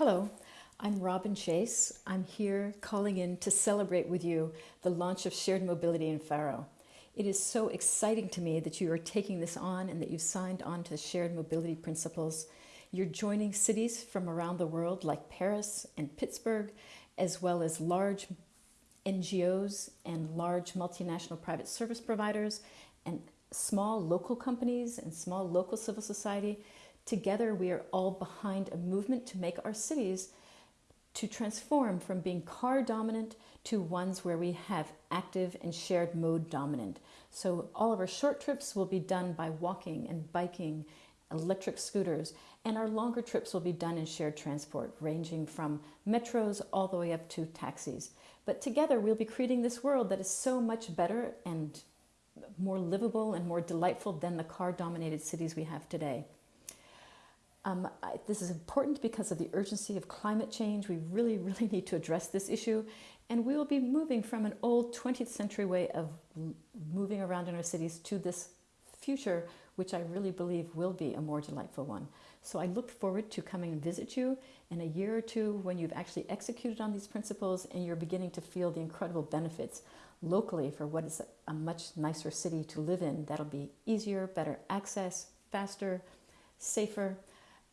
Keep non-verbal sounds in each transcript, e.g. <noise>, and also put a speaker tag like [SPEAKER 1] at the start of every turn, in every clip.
[SPEAKER 1] Hello, I'm Robin Chase. I'm here calling in to celebrate with you the launch of shared mobility in Faro. It is so exciting to me that you are taking this on and that you've signed on to the shared mobility principles. You're joining cities from around the world like Paris and Pittsburgh, as well as large NGOs and large multinational private service providers and small local companies and small local civil society Together, we are all behind a movement to make our cities to transform from being car dominant to ones where we have active and shared mode dominant. So all of our short trips will be done by walking and biking, electric scooters, and our longer trips will be done in shared transport, ranging from metros all the way up to taxis. But together we'll be creating this world that is so much better and more livable and more delightful than the car dominated cities we have today. Um, I, this is important because of the urgency of climate change. We really, <laughs> really need to address this issue. And we will be moving from an old 20th century way of moving around in our cities to this future, which I really believe will be a more delightful one. So I look forward to coming and visit you in a year or two when you've actually executed on these principles and you're beginning to feel the incredible benefits locally for what is a much nicer city to live in. That'll be easier, better access, faster, safer,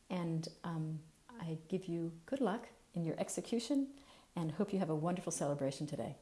[SPEAKER 1] and um, I give you good luck in your execution and hope you have a wonderful celebration today.